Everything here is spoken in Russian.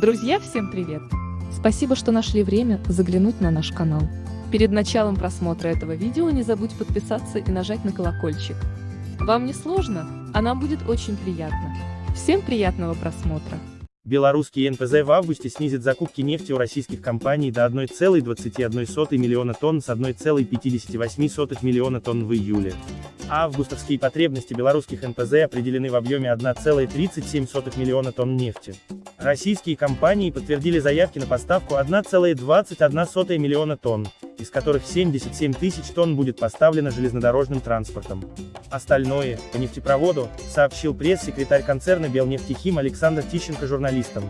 Друзья, всем привет! Спасибо, что нашли время заглянуть на наш канал. Перед началом просмотра этого видео не забудь подписаться и нажать на колокольчик. Вам не сложно, а нам будет очень приятно. Всем приятного просмотра! Белорусский НПЗ в августе снизит закупки нефти у российских компаний до 1,21 миллиона тонн с 1,58 миллиона тонн в июле. Августовские потребности белорусских НПЗ определены в объеме 1,37 миллиона тонн нефти. Российские компании подтвердили заявки на поставку 1,21 миллиона тонн, из которых 77 тысяч тонн будет поставлено железнодорожным транспортом. Остальное, по нефтепроводу, сообщил пресс-секретарь концерна Белнефтехим Александр Тищенко журналистам.